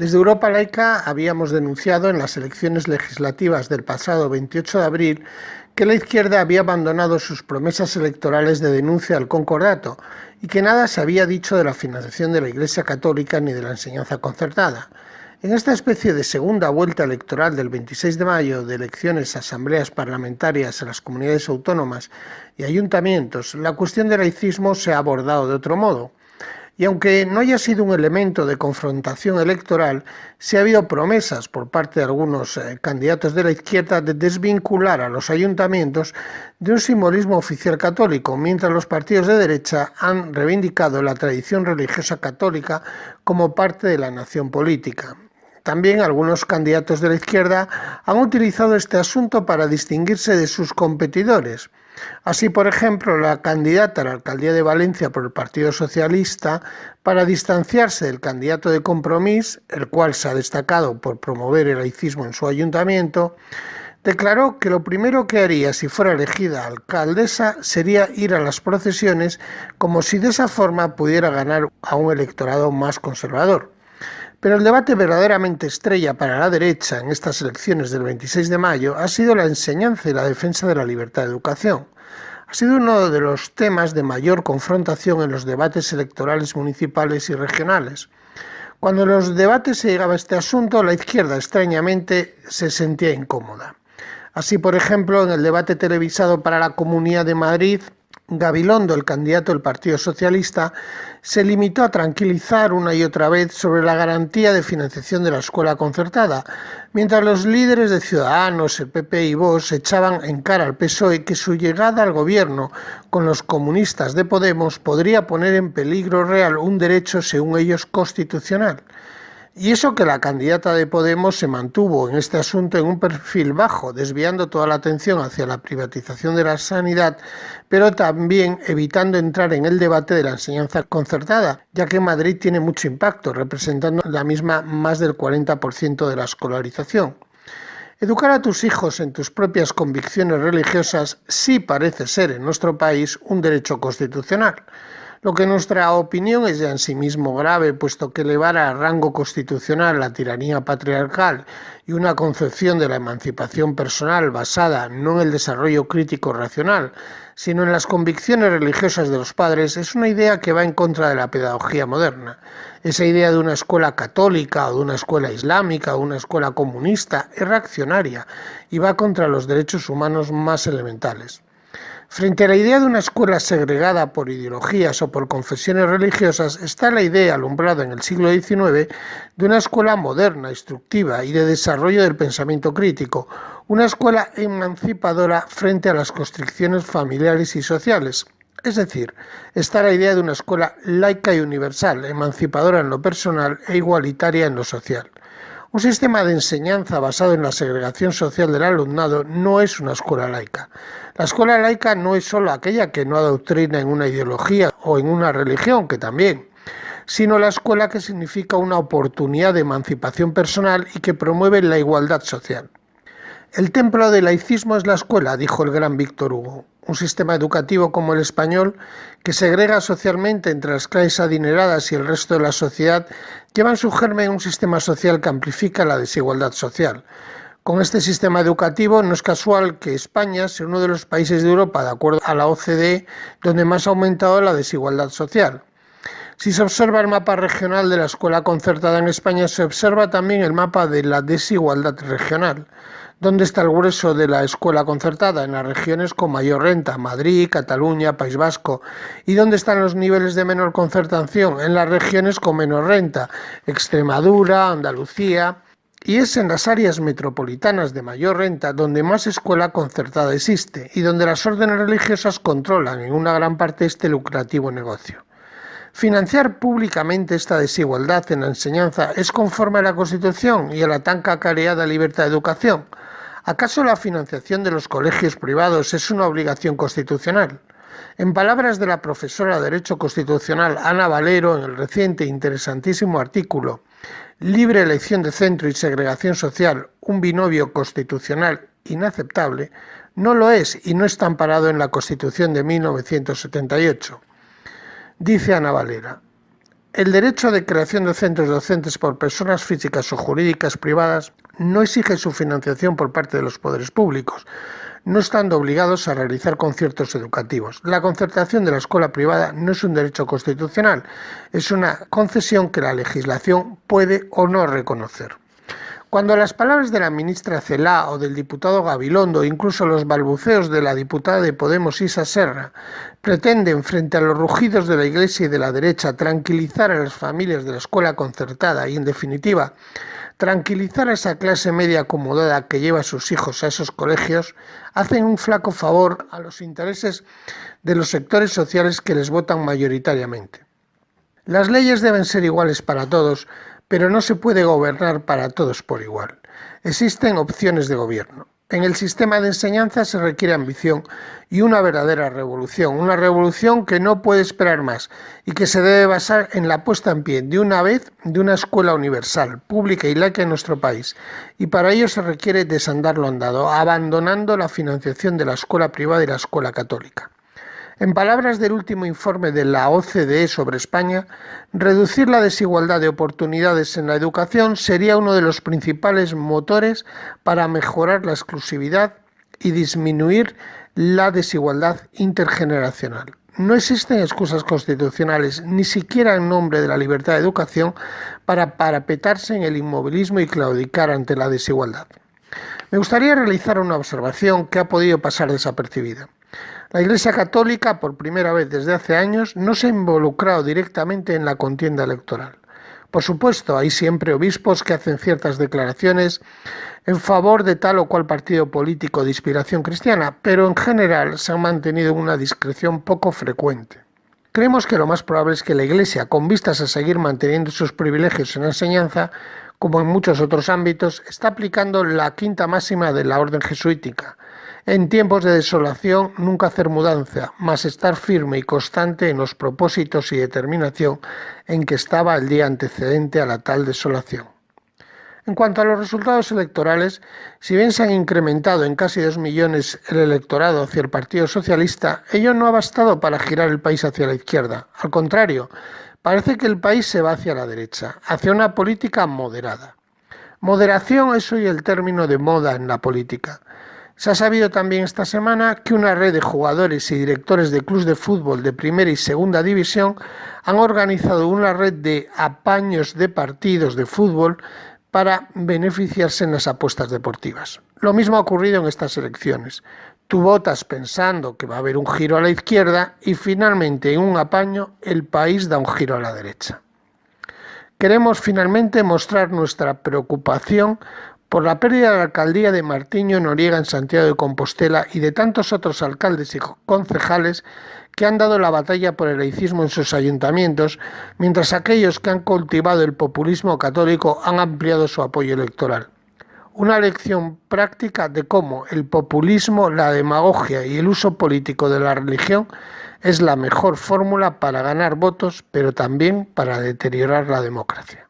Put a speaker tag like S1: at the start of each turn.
S1: Desde Europa Laica habíamos denunciado en las elecciones legislativas del pasado 28 de abril que la izquierda había abandonado sus promesas electorales de denuncia al concordato y que nada se había dicho de la financiación de la Iglesia Católica ni de la enseñanza concertada. En esta especie de segunda vuelta electoral del 26 de mayo de elecciones a asambleas parlamentarias en las comunidades autónomas y ayuntamientos, la cuestión del laicismo se ha abordado de otro modo. Y aunque no haya sido un elemento de confrontación electoral, sí ha habido promesas por parte de algunos eh, candidatos de la izquierda de desvincular a los ayuntamientos de un simbolismo oficial católico, mientras los partidos de derecha han reivindicado la tradición religiosa católica como parte de la nación política. También algunos candidatos de la izquierda han utilizado este asunto para distinguirse de sus competidores. Así, por ejemplo, la candidata a la alcaldía de Valencia por el Partido Socialista, para distanciarse del candidato de Compromís, el cual se ha destacado por promover el laicismo en su ayuntamiento, declaró que lo primero que haría si fuera elegida alcaldesa sería ir a las procesiones como si de esa forma pudiera ganar a un electorado más conservador. Pero el debate verdaderamente estrella para la derecha en estas elecciones del 26 de mayo ha sido la enseñanza y la defensa de la libertad de educación. Ha sido uno de los temas de mayor confrontación en los debates electorales municipales y regionales. Cuando en los debates se llegaba a este asunto, la izquierda extrañamente se sentía incómoda. Así, por ejemplo, en el debate televisado para la Comunidad de Madrid, Gabilondo, el candidato del Partido Socialista, se limitó a tranquilizar una y otra vez sobre la garantía de financiación de la escuela concertada, mientras los líderes de Ciudadanos, el PP y Vox echaban en cara al PSOE que su llegada al gobierno con los comunistas de Podemos podría poner en peligro real un derecho, según ellos, constitucional. Y eso que la candidata de Podemos se mantuvo en este asunto en un perfil bajo, desviando toda la atención hacia la privatización de la sanidad, pero también evitando entrar en el debate de la enseñanza concertada, ya que Madrid tiene mucho impacto, representando la misma más del 40% de la escolarización. Educar a tus hijos en tus propias convicciones religiosas sí parece ser en nuestro país un derecho constitucional lo que en nuestra opinión es ya en sí mismo grave, puesto que elevar a rango constitucional la tiranía patriarcal y una concepción de la emancipación personal basada no en el desarrollo crítico racional, sino en las convicciones religiosas de los padres, es una idea que va en contra de la pedagogía moderna. Esa idea de una escuela católica o de una escuela islámica o una escuela comunista es reaccionaria y va contra los derechos humanos más elementales. Frente a la idea de una escuela segregada por ideologías o por confesiones religiosas está la idea alumbrada en el siglo XIX de una escuela moderna, instructiva y de desarrollo del pensamiento crítico, una escuela emancipadora frente a las constricciones familiares y sociales. Es decir, está la idea de una escuela laica y universal, emancipadora en lo personal e igualitaria en lo social. Un sistema de enseñanza basado en la segregación social del alumnado no es una escuela laica. La escuela laica no es solo aquella que no adoctrina en una ideología o en una religión, que también, sino la escuela que significa una oportunidad de emancipación personal y que promueve la igualdad social. El templo del laicismo es la escuela, dijo el gran Víctor Hugo. Un sistema educativo como el español, que segrega socialmente entre las clases adineradas y el resto de la sociedad, lleva en su germen un sistema social que amplifica la desigualdad social. Con este sistema educativo no es casual que España sea uno de los países de Europa, de acuerdo a la OCDE, donde más ha aumentado la desigualdad social. Si se observa el mapa regional de la escuela concertada en España, se observa también el mapa de la desigualdad regional. ¿Dónde está el grueso de la escuela concertada? En las regiones con mayor renta, Madrid, Cataluña, País Vasco. ¿Y dónde están los niveles de menor concertación? En las regiones con menor renta, Extremadura, Andalucía. Y es en las áreas metropolitanas de mayor renta donde más escuela concertada existe y donde las órdenes religiosas controlan en una gran parte este lucrativo negocio. Financiar públicamente esta desigualdad en la enseñanza es conforme a la Constitución y a la tan cacareada libertad de educación. ¿Acaso la financiación de los colegios privados es una obligación constitucional? En palabras de la profesora de Derecho Constitucional Ana Valero en el reciente e interesantísimo artículo Libre elección de centro y segregación social, un binomio constitucional inaceptable, no lo es y no está amparado en la Constitución de 1978. Dice Ana Valera, El derecho de creación de centros docentes por personas físicas o jurídicas privadas no exige su financiación por parte de los poderes públicos, no estando obligados a realizar conciertos educativos. La concertación de la escuela privada no es un derecho constitucional, es una concesión que la legislación puede o no reconocer. Cuando las palabras de la ministra Celá o del diputado Gabilondo, incluso los balbuceos de la diputada de Podemos Isa Serra, pretenden, frente a los rugidos de la Iglesia y de la derecha, tranquilizar a las familias de la escuela concertada y, en definitiva, tranquilizar a esa clase media acomodada que lleva a sus hijos a esos colegios, hacen un flaco favor a los intereses de los sectores sociales que les votan mayoritariamente. Las leyes deben ser iguales para todos, pero no se puede gobernar para todos por igual. Existen opciones de gobierno. En el sistema de enseñanza se requiere ambición y una verdadera revolución, una revolución que no puede esperar más y que se debe basar en la puesta en pie de una vez de una escuela universal, pública y laica en nuestro país. Y para ello se requiere desandar lo andado, abandonando la financiación de la escuela privada y la escuela católica. En palabras del último informe de la OCDE sobre España, reducir la desigualdad de oportunidades en la educación sería uno de los principales motores para mejorar la exclusividad y disminuir la desigualdad intergeneracional. No existen excusas constitucionales, ni siquiera en nombre de la libertad de educación, para parapetarse en el inmovilismo y claudicar ante la desigualdad. Me gustaría realizar una observación que ha podido pasar desapercibida. La Iglesia Católica, por primera vez desde hace años, no se ha involucrado directamente en la contienda electoral. Por supuesto, hay siempre obispos que hacen ciertas declaraciones en favor de tal o cual partido político de inspiración cristiana, pero en general se han mantenido en una discreción poco frecuente. Creemos que lo más probable es que la Iglesia, con vistas a seguir manteniendo sus privilegios en la enseñanza, como en muchos otros ámbitos, está aplicando la quinta máxima de la orden jesuítica, en tiempos de desolación, nunca hacer mudanza, mas estar firme y constante en los propósitos y determinación en que estaba el día antecedente a la tal desolación. En cuanto a los resultados electorales, si bien se han incrementado en casi dos millones el electorado hacia el Partido Socialista, ello no ha bastado para girar el país hacia la izquierda. Al contrario, parece que el país se va hacia la derecha, hacia una política moderada. Moderación es hoy el término de moda en la política. Se ha sabido también esta semana que una red de jugadores y directores de clubes de fútbol de primera y segunda división han organizado una red de apaños de partidos de fútbol para beneficiarse en las apuestas deportivas. Lo mismo ha ocurrido en estas elecciones. Tú votas pensando que va a haber un giro a la izquierda y finalmente en un apaño el país da un giro a la derecha. Queremos finalmente mostrar nuestra preocupación por la pérdida de la alcaldía de Martiño Noriega en Santiago de Compostela y de tantos otros alcaldes y concejales que han dado la batalla por el laicismo en sus ayuntamientos, mientras aquellos que han cultivado el populismo católico han ampliado su apoyo electoral. Una lección práctica de cómo el populismo, la demagogia y el uso político de la religión es la mejor fórmula para ganar votos, pero también para deteriorar la democracia.